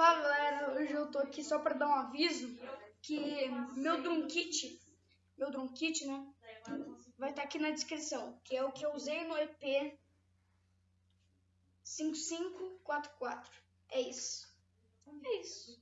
Fala galera, hoje eu tô aqui só pra dar um aviso que meu drum kit, meu drum kit, né, vai estar tá aqui na descrição, que é o que eu usei no EP 5544. É isso. É isso.